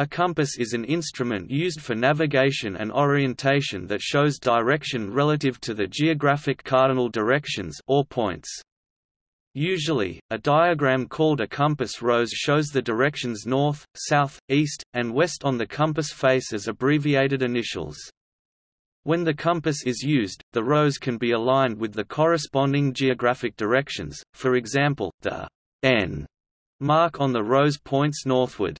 A compass is an instrument used for navigation and orientation that shows direction relative to the geographic cardinal directions or points. Usually, a diagram called a compass rose shows the directions north, south, east, and west on the compass face as abbreviated initials. When the compass is used, the rose can be aligned with the corresponding geographic directions, for example, the N mark on the rose points northward.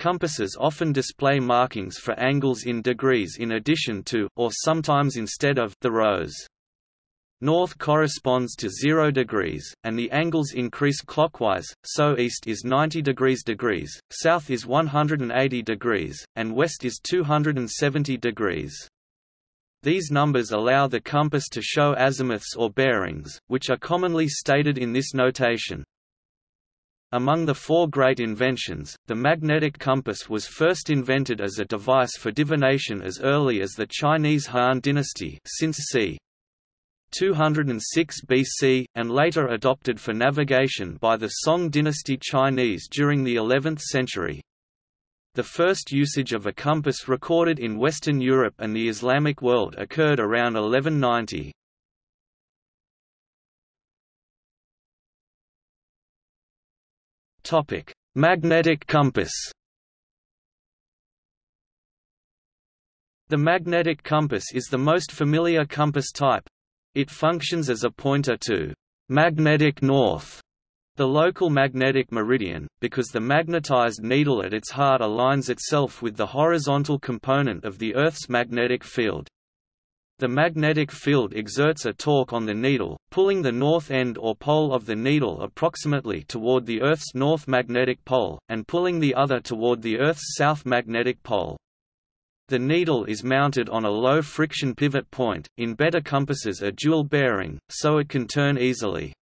Compasses often display markings for angles in degrees in addition to, or sometimes instead of, the rose. North corresponds to 0 degrees, and the angles increase clockwise, so east is 90 degrees degrees, south is 180 degrees, and west is 270 degrees. These numbers allow the compass to show azimuths or bearings, which are commonly stated in this notation. Among the four great inventions, the magnetic compass was first invented as a device for divination as early as the Chinese Han dynasty since c. 206 BC, and later adopted for navigation by the Song dynasty Chinese during the 11th century. The first usage of a compass recorded in Western Europe and the Islamic world occurred around 1190. Magnetic compass. The magnetic compass is the most familiar compass type, it functions as a pointer to magnetic north, the local magnetic meridian, because the magnetized needle at its heart aligns itself with the horizontal component of the Earth's magnetic field. The magnetic field exerts a torque on the needle, pulling the north end or pole of the needle approximately toward the Earth's north magnetic pole, and pulling the other toward the Earth's south magnetic pole. The needle is mounted on a low friction pivot point, in better compasses a dual bearing, so it can turn easily.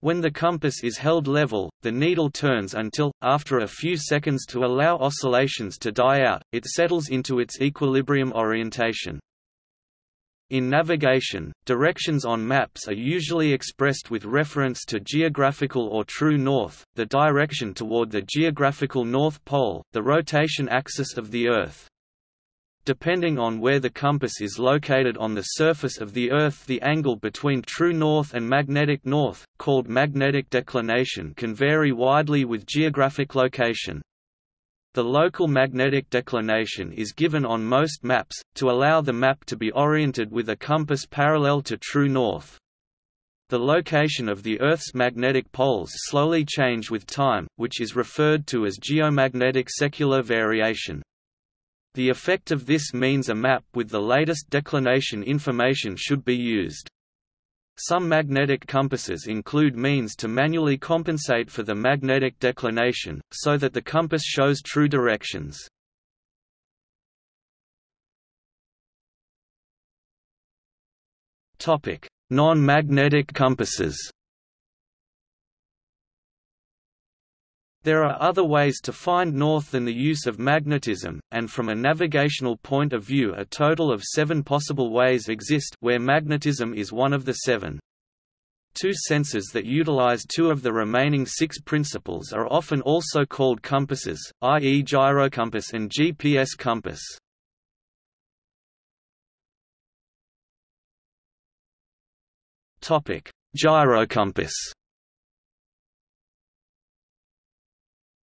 When the compass is held level, the needle turns until, after a few seconds to allow oscillations to die out, it settles into its equilibrium orientation. In navigation, directions on maps are usually expressed with reference to geographical or true north, the direction toward the geographical North Pole, the rotation axis of the Earth. Depending on where the compass is located on the surface of the Earth the angle between true north and magnetic north, called magnetic declination can vary widely with geographic location. The local magnetic declination is given on most maps, to allow the map to be oriented with a compass parallel to true north. The location of the Earth's magnetic poles slowly change with time, which is referred to as geomagnetic secular variation. The effect of this means a map with the latest declination information should be used. Some magnetic compasses include means to manually compensate for the magnetic declination, so that the compass shows true directions. Non-magnetic compasses There are other ways to find north than the use of magnetism, and from a navigational point of view a total of seven possible ways exist where magnetism is one of the seven. Two sensors that utilize two of the remaining six principles are often also called compasses, i.e. gyrocompass and GPS compass. Gyrocompass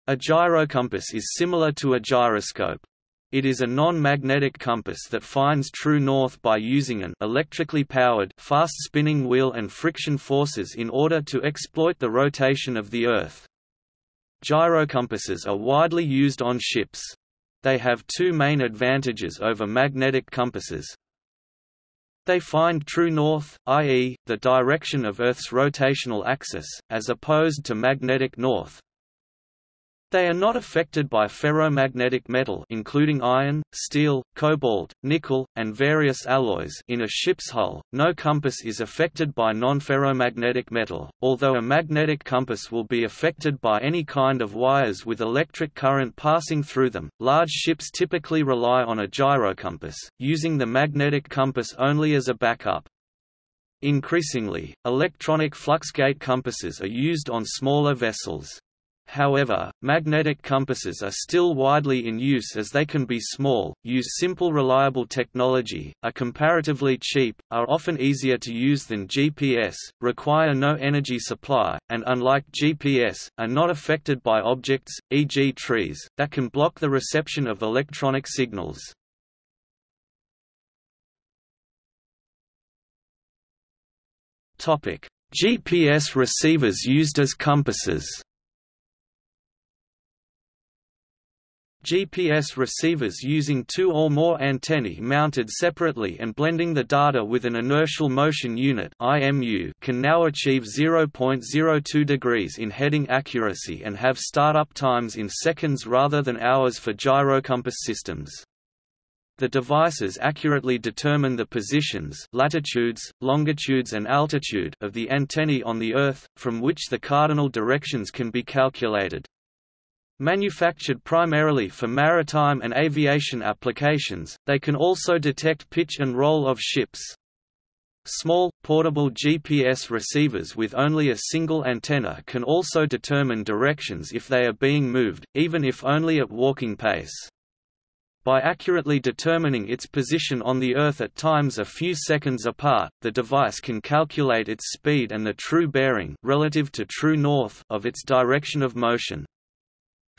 A gyrocompass is similar to a gyroscope. It is a non-magnetic compass that finds true north by using an electrically powered fast-spinning wheel and friction forces in order to exploit the rotation of the Earth. Gyrocompasses are widely used on ships. They have two main advantages over magnetic compasses. They find true north, i.e., the direction of Earth's rotational axis, as opposed to magnetic north, they are not affected by ferromagnetic metal including iron, steel, cobalt, nickel, and various alloys in a ship's hull. No compass is affected by non-ferromagnetic metal, although a magnetic compass will be affected by any kind of wires with electric current passing through them. Large ships typically rely on a gyrocompass, using the magnetic compass only as a backup. Increasingly, electronic fluxgate compasses are used on smaller vessels. However, magnetic compasses are still widely in use as they can be small, use simple reliable technology, are comparatively cheap, are often easier to use than GPS, require no energy supply, and unlike GPS, are not affected by objects, e.g. trees, that can block the reception of electronic signals. GPS receivers used as compasses GPS receivers using two or more antennae mounted separately and blending the data with an inertial motion unit can now achieve 0.02 degrees in heading accuracy and have startup times in seconds rather than hours for gyrocompass systems. The devices accurately determine the positions latitudes, longitudes and altitude of the antennae on the Earth, from which the cardinal directions can be calculated. Manufactured primarily for maritime and aviation applications, they can also detect pitch and roll of ships. Small, portable GPS receivers with only a single antenna can also determine directions if they are being moved, even if only at walking pace. By accurately determining its position on the Earth at times a few seconds apart, the device can calculate its speed and the true bearing relative to true north of its direction of motion.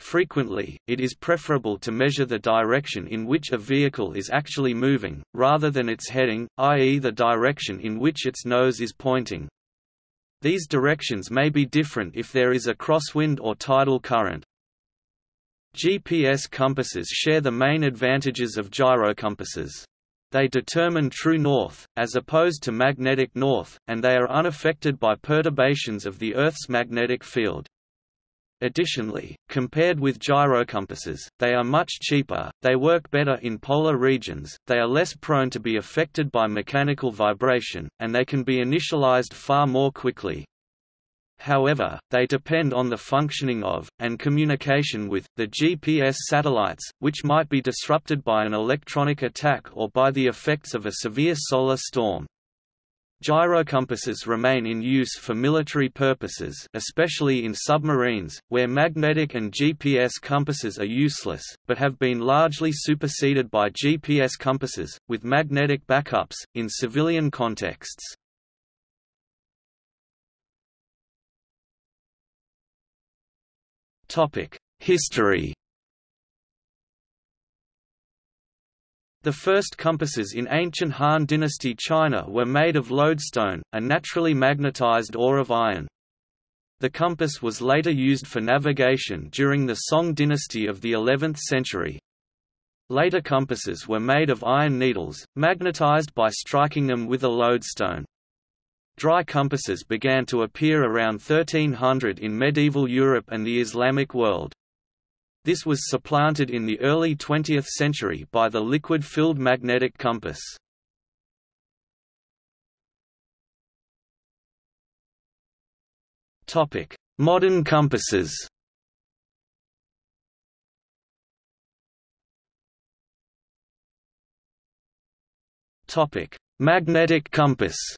Frequently, it is preferable to measure the direction in which a vehicle is actually moving, rather than its heading, i.e. the direction in which its nose is pointing. These directions may be different if there is a crosswind or tidal current. GPS compasses share the main advantages of gyrocompasses. They determine true north, as opposed to magnetic north, and they are unaffected by perturbations of the Earth's magnetic field. Additionally, compared with gyrocompasses, they are much cheaper, they work better in polar regions, they are less prone to be affected by mechanical vibration, and they can be initialized far more quickly. However, they depend on the functioning of, and communication with, the GPS satellites, which might be disrupted by an electronic attack or by the effects of a severe solar storm. Gyrocompasses remain in use for military purposes especially in submarines, where magnetic and GPS compasses are useless, but have been largely superseded by GPS compasses, with magnetic backups, in civilian contexts. History The first compasses in ancient Han Dynasty China were made of lodestone, a naturally magnetized ore of iron. The compass was later used for navigation during the Song dynasty of the 11th century. Later compasses were made of iron needles, magnetized by striking them with a lodestone. Dry compasses began to appear around 1300 in medieval Europe and the Islamic world. This was supplanted in the early 20th century by the liquid-filled magnetic compass. Topic: Modern compasses Topic: Magnetic compass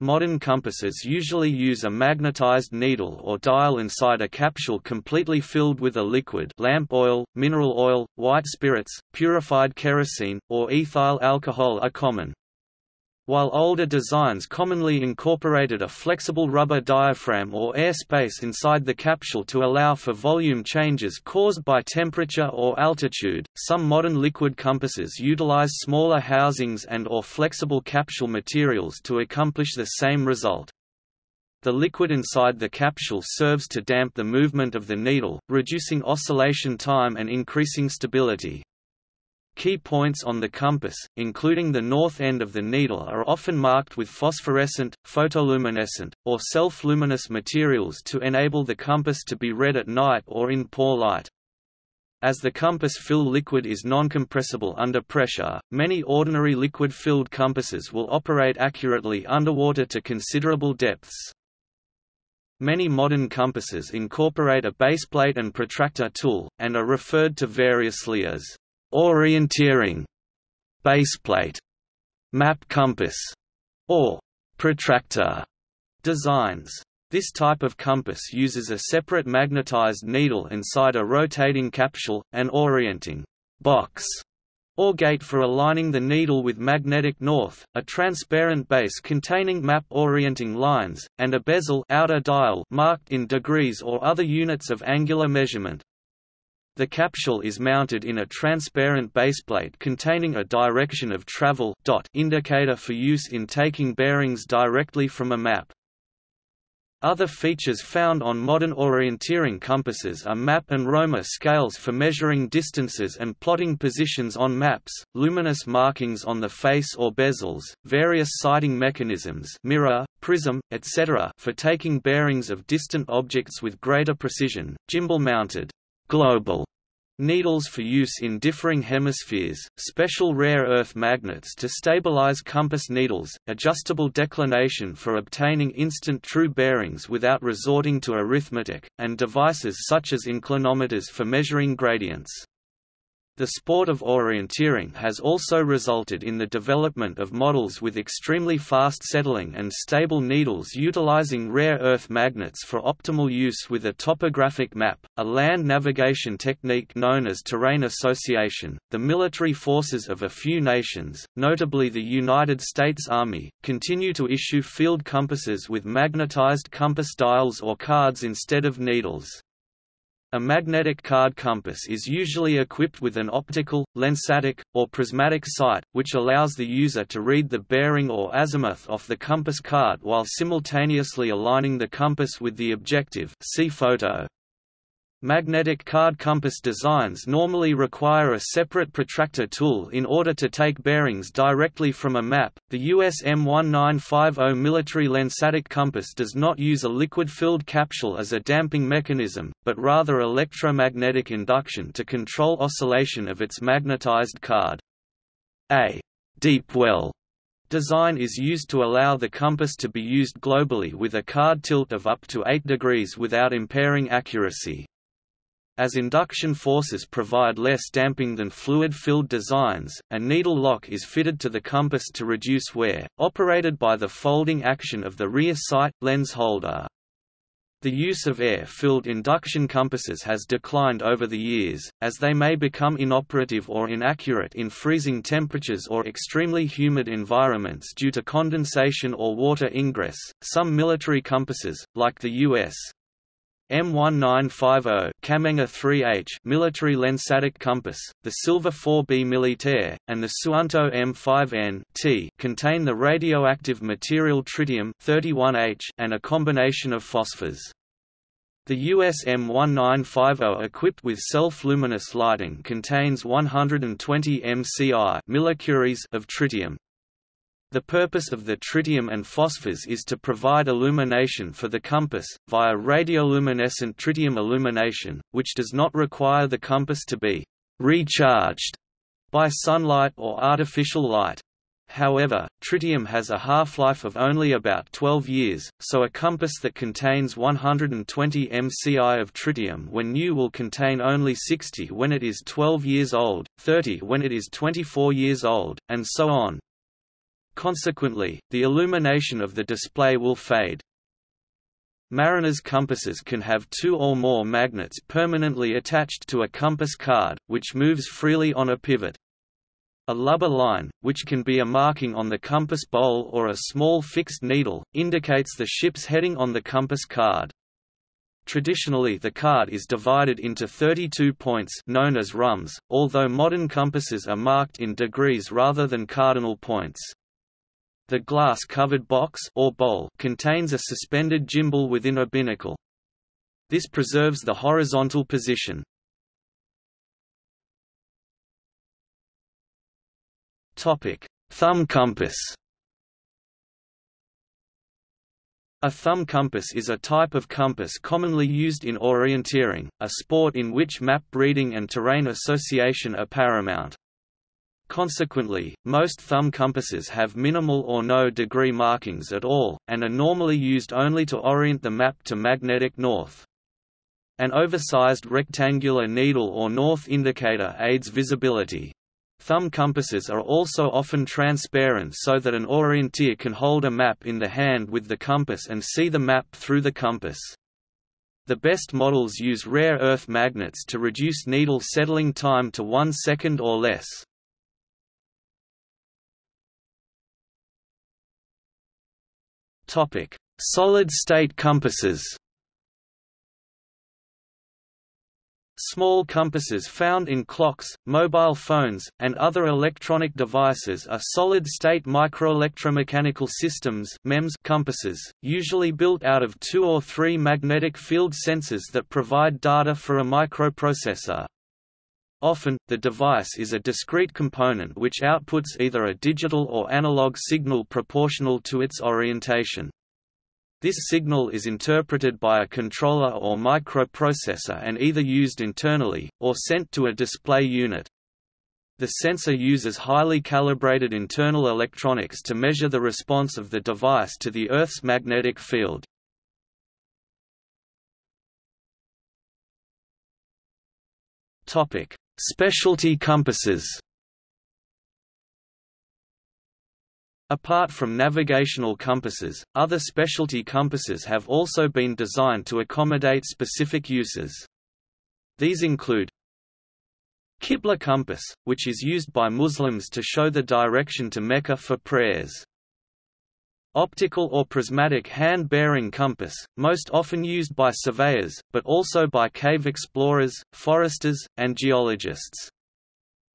Modern compasses usually use a magnetized needle or dial inside a capsule completely filled with a liquid lamp oil, mineral oil, white spirits, purified kerosene, or ethyl alcohol are common while older designs commonly incorporated a flexible rubber diaphragm or air space inside the capsule to allow for volume changes caused by temperature or altitude. Some modern liquid compasses utilize smaller housings and or flexible capsule materials to accomplish the same result. The liquid inside the capsule serves to damp the movement of the needle, reducing oscillation time and increasing stability. Key points on the compass, including the north end of the needle are often marked with phosphorescent, photoluminescent, or self-luminous materials to enable the compass to be read at night or in poor light. As the compass fill liquid is non-compressible under pressure, many ordinary liquid-filled compasses will operate accurately underwater to considerable depths. Many modern compasses incorporate a baseplate and protractor tool, and are referred to variously as orienteering baseplate map compass or protractor designs This type of compass uses a separate magnetized needle inside a rotating capsule, an orienting box or gate for aligning the needle with magnetic north, a transparent base containing map orienting lines, and a bezel outer dial marked in degrees or other units of angular measurement. The capsule is mounted in a transparent baseplate containing a direction of travel dot indicator for use in taking bearings directly from a map. Other features found on modern orienteering compasses are map and romer scales for measuring distances and plotting positions on maps, luminous markings on the face or bezels, various sighting mechanisms mirror, prism, etc. for taking bearings of distant objects with greater precision, gimbal-mounted global Needles for use in differing hemispheres, special rare earth magnets to stabilize compass needles, adjustable declination for obtaining instant true bearings without resorting to arithmetic, and devices such as inclinometers for measuring gradients. The sport of orienteering has also resulted in the development of models with extremely fast settling and stable needles utilizing rare earth magnets for optimal use with a topographic map, a land navigation technique known as terrain association. The military forces of a few nations, notably the United States Army, continue to issue field compasses with magnetized compass dials or cards instead of needles. A magnetic card compass is usually equipped with an optical, lensatic, or prismatic sight, which allows the user to read the bearing or azimuth off the compass card while simultaneously aligning the compass with the objective see photo. Magnetic card compass designs normally require a separate protractor tool in order to take bearings directly from a map. The US M1950 military lensatic compass does not use a liquid-filled capsule as a damping mechanism, but rather electromagnetic induction to control oscillation of its magnetized card. A deep well design is used to allow the compass to be used globally with a card tilt of up to 8 degrees without impairing accuracy. As induction forces provide less damping than fluid-filled designs, a needle lock is fitted to the compass to reduce wear, operated by the folding action of the rear sight lens holder. The use of air-filled induction compasses has declined over the years, as they may become inoperative or inaccurate in freezing temperatures or extremely humid environments due to condensation or water ingress. Some military compasses, like the U.S. M1950 Cammenga 3H military lensatic compass, the Silva 4B Militaire, and the Suunto M5N T contain the radioactive material tritium 31H and a combination of phosphors. The US M1950 equipped with self-luminous lighting contains 120 MCI millicuries of tritium, the purpose of the tritium and phosphors is to provide illumination for the compass, via radioluminescent tritium illumination, which does not require the compass to be recharged by sunlight or artificial light. However, tritium has a half-life of only about 12 years, so a compass that contains 120 MCI of tritium when new will contain only 60 when it is 12 years old, 30 when it is 24 years old, and so on. Consequently, the illumination of the display will fade. Mariners' compasses can have two or more magnets permanently attached to a compass card, which moves freely on a pivot. A lubber line, which can be a marking on the compass bowl or a small fixed needle, indicates the ship's heading on the compass card. Traditionally the card is divided into 32 points known as rhumbs, although modern compasses are marked in degrees rather than cardinal points. The glass-covered box or bowl contains a suspended gimbal within a binnacle. This preserves the horizontal position. Topic: Thumb compass. A thumb compass is a type of compass commonly used in orienteering, a sport in which map reading and terrain association are paramount. Consequently, most thumb compasses have minimal or no degree markings at all, and are normally used only to orient the map to magnetic north. An oversized rectangular needle or north indicator aids visibility. Thumb compasses are also often transparent so that an orienteer can hold a map in the hand with the compass and see the map through the compass. The best models use rare earth magnets to reduce needle settling time to one second or less. Solid-state compasses Small compasses found in clocks, mobile phones, and other electronic devices are solid-state microelectromechanical systems MEMS compasses, usually built out of two or three magnetic field sensors that provide data for a microprocessor. Often, the device is a discrete component which outputs either a digital or analog signal proportional to its orientation. This signal is interpreted by a controller or microprocessor and either used internally, or sent to a display unit. The sensor uses highly calibrated internal electronics to measure the response of the device to the Earth's magnetic field. Specialty compasses Apart from navigational compasses, other specialty compasses have also been designed to accommodate specific uses. These include Qibla compass, which is used by Muslims to show the direction to Mecca for prayers. Optical or prismatic hand-bearing compass, most often used by surveyors, but also by cave explorers, foresters, and geologists.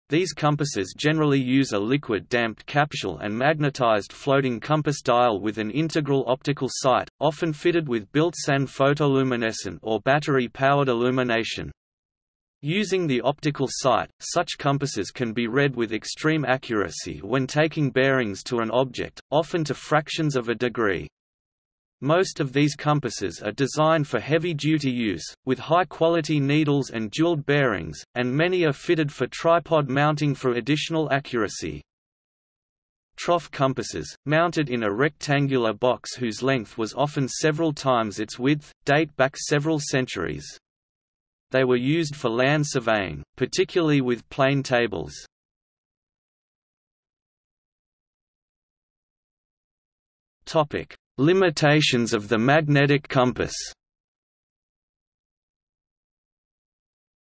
These compasses generally use a liquid-damped capsule and magnetized floating compass dial with an integral optical sight, often fitted with built-in photoluminescent or battery-powered illumination. Using the optical sight, such compasses can be read with extreme accuracy when taking bearings to an object, often to fractions of a degree. Most of these compasses are designed for heavy-duty use, with high-quality needles and jeweled bearings, and many are fitted for tripod mounting for additional accuracy. Trough compasses, mounted in a rectangular box whose length was often several times its width, date back several centuries. They were used for land surveying, particularly with plane tables. Topic: Limitations of the magnetic compass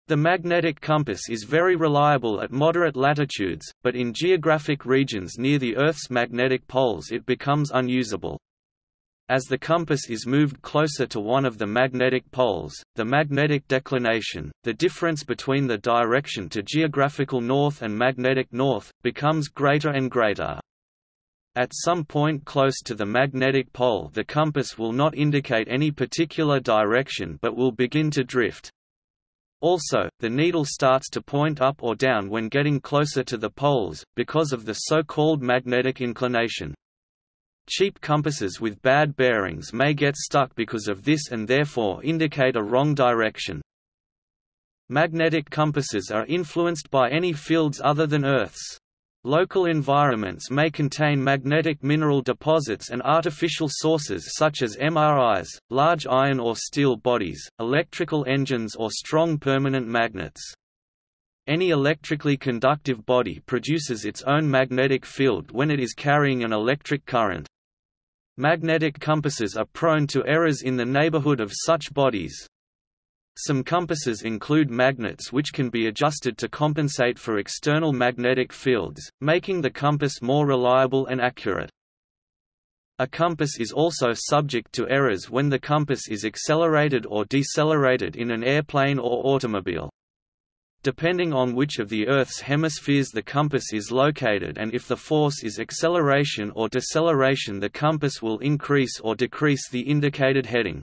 The magnetic compass is very reliable at moderate latitudes, but in geographic regions near the Earth's magnetic poles it becomes unusable. As the compass is moved closer to one of the magnetic poles, the magnetic declination, the difference between the direction to geographical north and magnetic north, becomes greater and greater. At some point close to the magnetic pole the compass will not indicate any particular direction but will begin to drift. Also, the needle starts to point up or down when getting closer to the poles, because of the so-called magnetic inclination. Cheap compasses with bad bearings may get stuck because of this and therefore indicate a wrong direction. Magnetic compasses are influenced by any fields other than Earth's. Local environments may contain magnetic mineral deposits and artificial sources such as MRIs, large iron or steel bodies, electrical engines or strong permanent magnets. Any electrically conductive body produces its own magnetic field when it is carrying an electric current. Magnetic compasses are prone to errors in the neighborhood of such bodies, some compasses include magnets which can be adjusted to compensate for external magnetic fields, making the compass more reliable and accurate. A compass is also subject to errors when the compass is accelerated or decelerated in an airplane or automobile. Depending on which of the Earth's hemispheres the compass is located and if the force is acceleration or deceleration the compass will increase or decrease the indicated heading.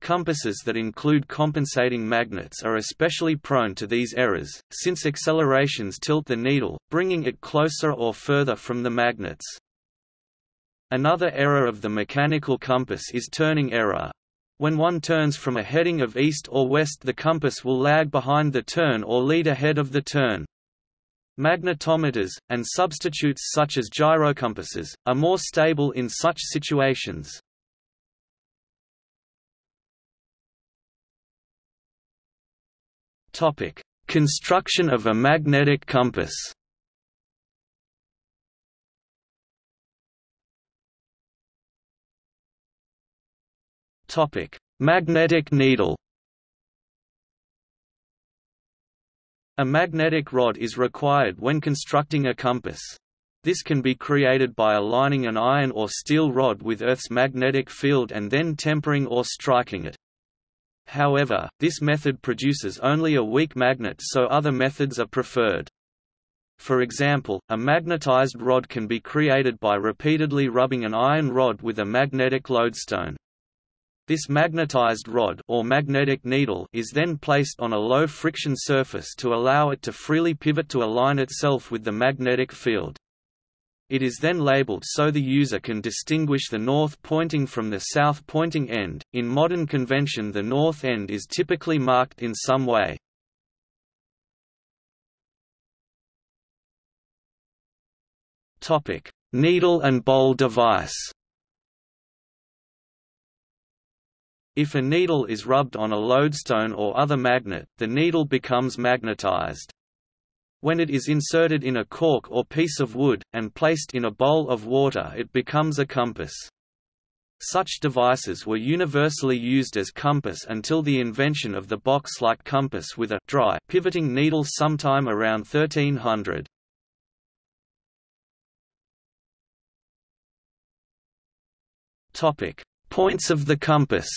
Compasses that include compensating magnets are especially prone to these errors, since accelerations tilt the needle, bringing it closer or further from the magnets. Another error of the mechanical compass is turning error. When one turns from a heading of east or west the compass will lag behind the turn or lead ahead of the turn. Magnetometers, and substitutes such as gyrocompasses, are more stable in such situations. Construction of a magnetic compass. Magnetic needle. A magnetic rod is required when constructing a compass. This can be created by aligning an iron or steel rod with Earth's magnetic field and then tempering or striking it. However, this method produces only a weak magnet so other methods are preferred. For example, a magnetized rod can be created by repeatedly rubbing an iron rod with a magnetic lodestone. This magnetized rod or magnetic needle is then placed on a low friction surface to allow it to freely pivot to align itself with the magnetic field. It is then labeled so the user can distinguish the north pointing from the south pointing end. In modern convention, the north end is typically marked in some way. Topic: Needle and bowl device. If a needle is rubbed on a lodestone or other magnet, the needle becomes magnetized. When it is inserted in a cork or piece of wood, and placed in a bowl of water it becomes a compass. Such devices were universally used as compass until the invention of the box-like compass with a dry pivoting needle sometime around 1300. Points of the compass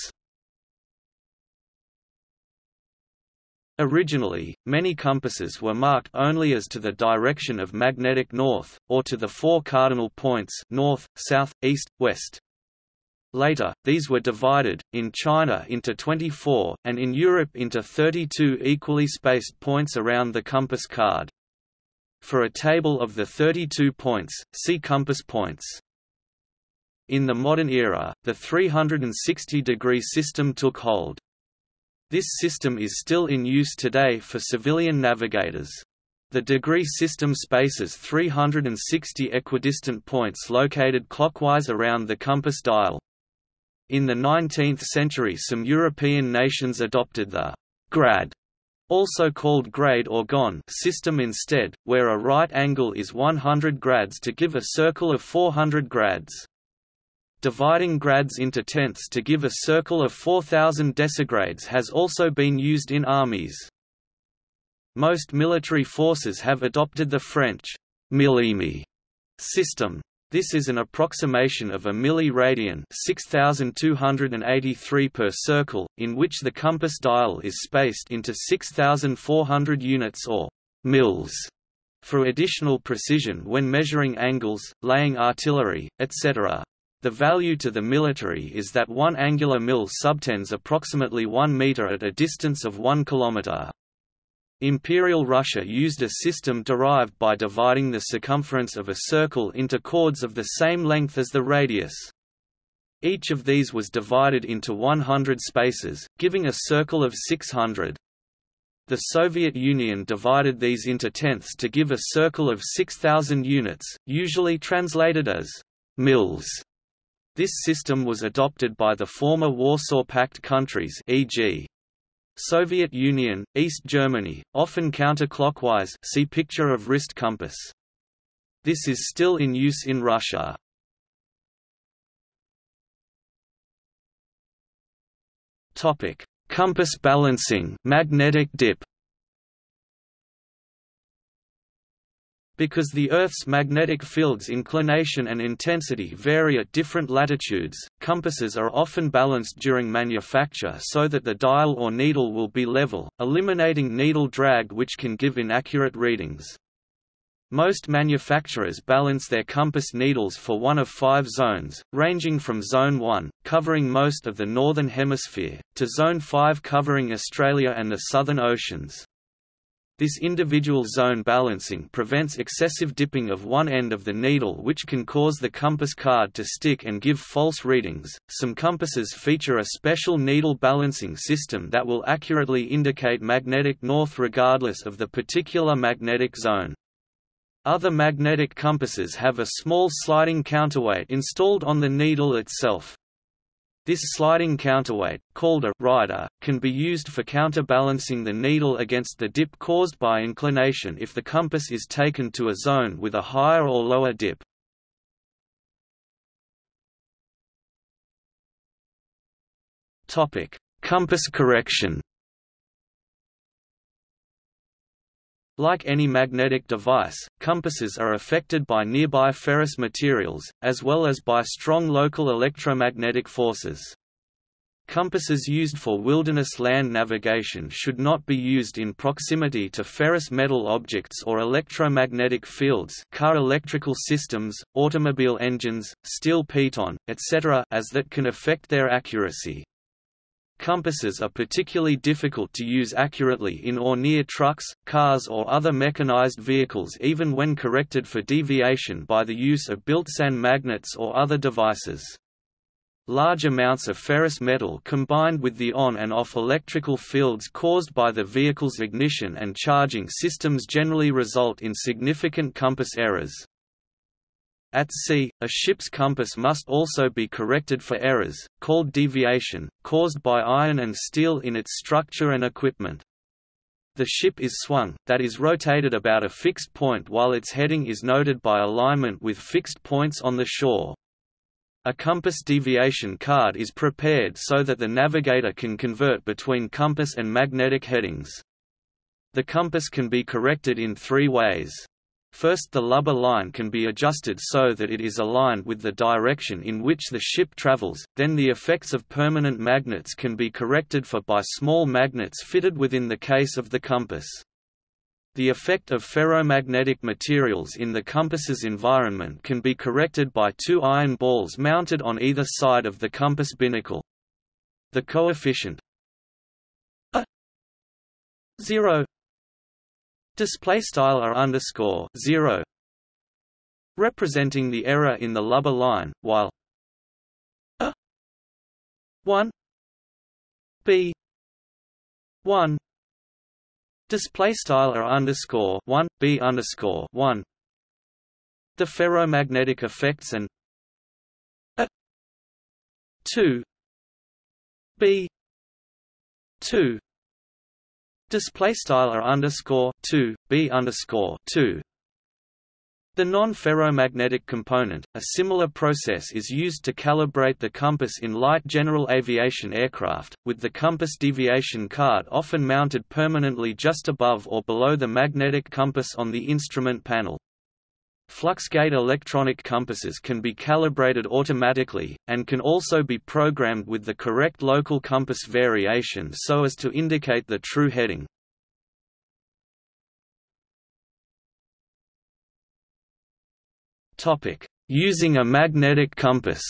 Originally, many compasses were marked only as to the direction of magnetic north, or to the four cardinal points north, south, east, west. Later, these were divided, in China into 24, and in Europe into 32 equally spaced points around the compass card. For a table of the 32 points, see compass points. In the modern era, the 360-degree system took hold. This system is still in use today for civilian navigators. The degree system spaces 360 equidistant points located clockwise around the compass dial. In the 19th century some European nations adopted the grad also called grade or gon system instead, where a right angle is 100 grads to give a circle of 400 grads. Dividing grads into tenths to give a circle of 4000 decigrades has also been used in armies. Most military forces have adopted the French millième system. This is an approximation of a milliradian 6283 per circle, in which the compass dial is spaced into 6400 units or mils for additional precision when measuring angles, laying artillery, etc. The value to the military is that one angular mil subtends approximately 1 meter at a distance of 1 kilometer. Imperial Russia used a system derived by dividing the circumference of a circle into chords of the same length as the radius. Each of these was divided into 100 spaces, giving a circle of 600. The Soviet Union divided these into tenths to give a circle of 6,000 units, usually translated as mils. This system was adopted by the former Warsaw Pact countries e.g. Soviet Union, East Germany, often counterclockwise see picture of wrist compass. This is still in use in Russia. Topic: Compass balancing, magnetic dip. Because the Earth's magnetic field's inclination and intensity vary at different latitudes, compasses are often balanced during manufacture so that the dial or needle will be level, eliminating needle drag which can give inaccurate readings. Most manufacturers balance their compass needles for one of five zones, ranging from Zone 1, covering most of the Northern Hemisphere, to Zone 5 covering Australia and the Southern Oceans. This individual zone balancing prevents excessive dipping of one end of the needle, which can cause the compass card to stick and give false readings. Some compasses feature a special needle balancing system that will accurately indicate magnetic north regardless of the particular magnetic zone. Other magnetic compasses have a small sliding counterweight installed on the needle itself. This sliding counterweight, called a rider, can be used for counterbalancing the needle against the dip caused by inclination if the compass is taken to a zone with a higher or lower dip. Topic: Compass correction. Like any magnetic device, compasses are affected by nearby ferrous materials, as well as by strong local electromagnetic forces. Compasses used for wilderness land navigation should not be used in proximity to ferrous metal objects or electromagnetic fields car electrical systems, automobile engines, steel piton, etc. as that can affect their accuracy. Compasses are particularly difficult to use accurately in or near trucks, cars or other mechanized vehicles even when corrected for deviation by the use of built-in magnets or other devices. Large amounts of ferrous metal combined with the on and off electrical fields caused by the vehicle's ignition and charging systems generally result in significant compass errors. At sea, a ship's compass must also be corrected for errors, called deviation, caused by iron and steel in its structure and equipment. The ship is swung, that is rotated about a fixed point while its heading is noted by alignment with fixed points on the shore. A compass deviation card is prepared so that the navigator can convert between compass and magnetic headings. The compass can be corrected in three ways. First the lubber line can be adjusted so that it is aligned with the direction in which the ship travels, then the effects of permanent magnets can be corrected for by small magnets fitted within the case of the compass. The effect of ferromagnetic materials in the compass's environment can be corrected by two iron balls mounted on either side of the compass binnacle. The coefficient a 0 display style r underscore 0 representing the error in the lubber line while a 1 b 1 display style r underscore 1 b underscore 1 the ferromagnetic effects and a 2 b 2 Display style are underscore two b underscore two. The non-ferromagnetic component, a similar process is used to calibrate the compass in light general aviation aircraft, with the compass deviation card often mounted permanently just above or below the magnetic compass on the instrument panel. Fluxgate electronic compasses can be calibrated automatically, and can also be programmed with the correct local compass variation so as to indicate the true heading. Using a magnetic compass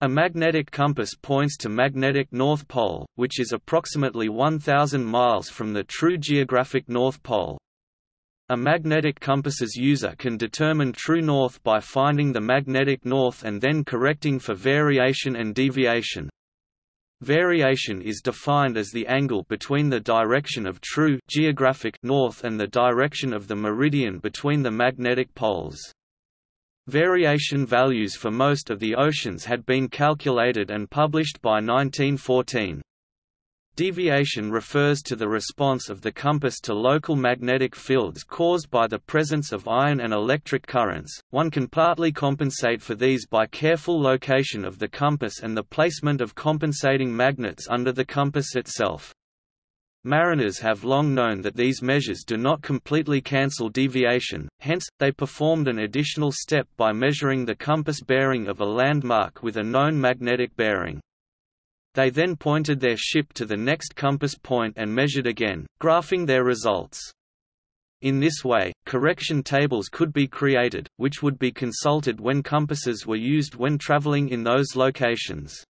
A magnetic compass points to magnetic North Pole, which is approximately 1,000 miles from the true geographic North Pole. A magnetic compass's user can determine true north by finding the magnetic north and then correcting for variation and deviation. Variation is defined as the angle between the direction of true geographic north and the direction of the meridian between the magnetic poles. Variation values for most of the oceans had been calculated and published by 1914. Deviation refers to the response of the compass to local magnetic fields caused by the presence of iron and electric currents. One can partly compensate for these by careful location of the compass and the placement of compensating magnets under the compass itself. Mariners have long known that these measures do not completely cancel deviation, hence, they performed an additional step by measuring the compass bearing of a landmark with a known magnetic bearing. They then pointed their ship to the next compass point and measured again, graphing their results. In this way, correction tables could be created, which would be consulted when compasses were used when traveling in those locations.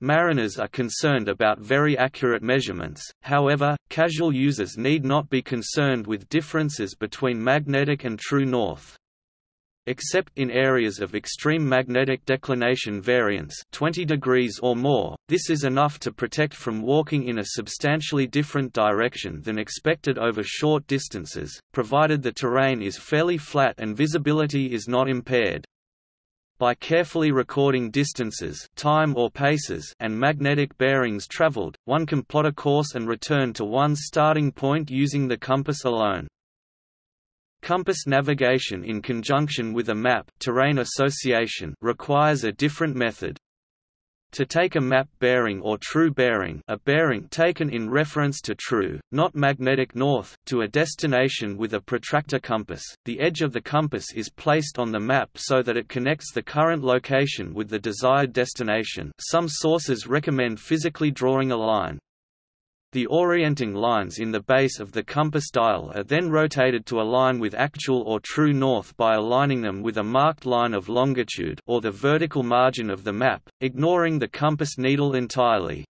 Mariners are concerned about very accurate measurements, however, casual users need not be concerned with differences between magnetic and true north. Except in areas of extreme magnetic declination variance 20 degrees or more, this is enough to protect from walking in a substantially different direction than expected over short distances, provided the terrain is fairly flat and visibility is not impaired. By carefully recording distances time or paces and magnetic bearings traveled, one can plot a course and return to one's starting point using the compass alone. Compass navigation in conjunction with a map terrain association requires a different method. To take a map bearing or true bearing a bearing taken in reference to true, not magnetic north, to a destination with a protractor compass, the edge of the compass is placed on the map so that it connects the current location with the desired destination some sources recommend physically drawing a line. The orienting lines in the base of the compass dial are then rotated to align with actual or true north by aligning them with a marked line of longitude or the vertical margin of the map, ignoring the compass needle entirely.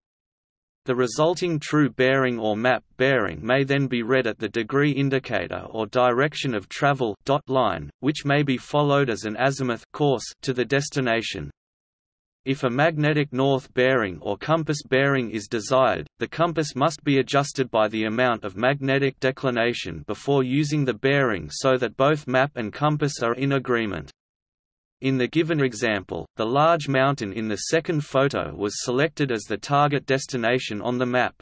The resulting true bearing or map bearing may then be read at the degree indicator or direction of travel dot line, which may be followed as an azimuth course to the destination. If a magnetic north bearing or compass bearing is desired, the compass must be adjusted by the amount of magnetic declination before using the bearing so that both map and compass are in agreement. In the given example, the large mountain in the second photo was selected as the target destination on the map.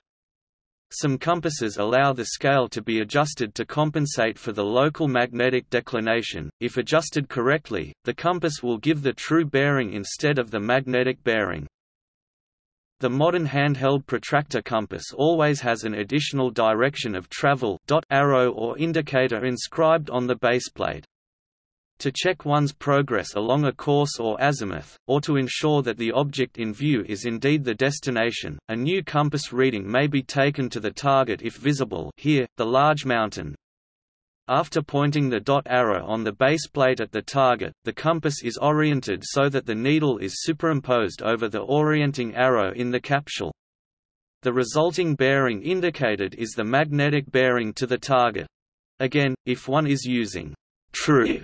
Some compasses allow the scale to be adjusted to compensate for the local magnetic declination. If adjusted correctly, the compass will give the true bearing instead of the magnetic bearing. The modern handheld protractor compass always has an additional direction of travel dot arrow or indicator inscribed on the baseplate. To check one's progress along a course or azimuth, or to ensure that the object in view is indeed the destination, a new compass reading may be taken to the target if visible here, the large mountain. After pointing the dot arrow on the base plate at the target, the compass is oriented so that the needle is superimposed over the orienting arrow in the capsule. The resulting bearing indicated is the magnetic bearing to the target. Again, if one is using true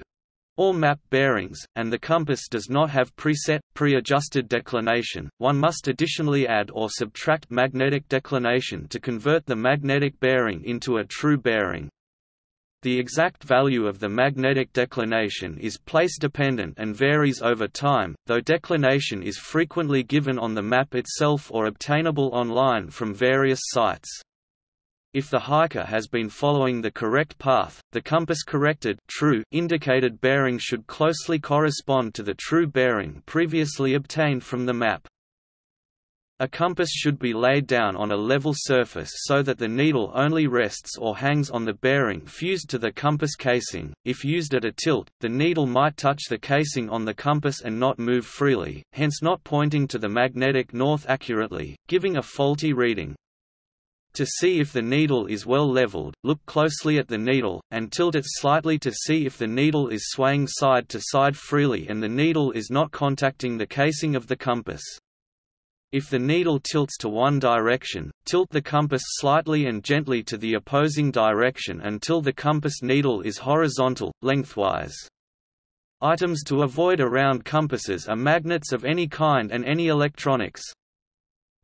or map bearings, and the compass does not have preset, pre-adjusted declination, one must additionally add or subtract magnetic declination to convert the magnetic bearing into a true bearing. The exact value of the magnetic declination is place-dependent and varies over time, though declination is frequently given on the map itself or obtainable online from various sites. If the hiker has been following the correct path, the compass-corrected true indicated bearing should closely correspond to the true bearing previously obtained from the map. A compass should be laid down on a level surface so that the needle only rests or hangs on the bearing fused to the compass casing. If used at a tilt, the needle might touch the casing on the compass and not move freely, hence not pointing to the magnetic north accurately, giving a faulty reading. To see if the needle is well leveled, look closely at the needle, and tilt it slightly to see if the needle is swaying side to side freely and the needle is not contacting the casing of the compass. If the needle tilts to one direction, tilt the compass slightly and gently to the opposing direction until the compass needle is horizontal, lengthwise. Items to avoid around compasses are magnets of any kind and any electronics.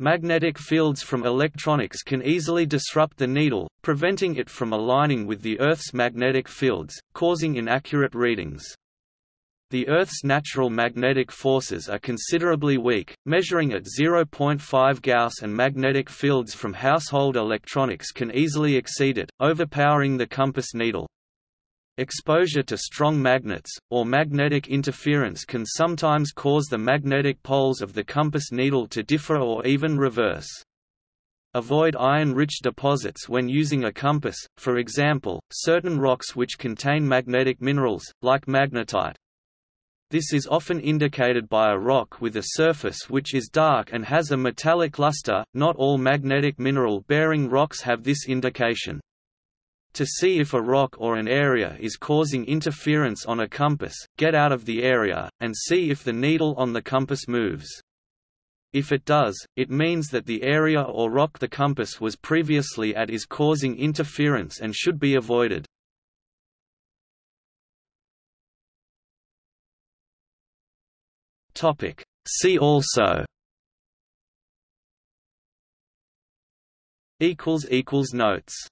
Magnetic fields from electronics can easily disrupt the needle, preventing it from aligning with the Earth's magnetic fields, causing inaccurate readings. The Earth's natural magnetic forces are considerably weak, measuring at 0.5 Gauss and magnetic fields from household electronics can easily exceed it, overpowering the compass needle. Exposure to strong magnets, or magnetic interference can sometimes cause the magnetic poles of the compass needle to differ or even reverse. Avoid iron-rich deposits when using a compass, for example, certain rocks which contain magnetic minerals, like magnetite. This is often indicated by a rock with a surface which is dark and has a metallic luster. Not all magnetic mineral-bearing rocks have this indication. To see if a rock or an area is causing interference on a compass, get out of the area, and see if the needle on the compass moves. If it does, it means that the area or rock the compass was previously at is causing interference and should be avoided. See also Notes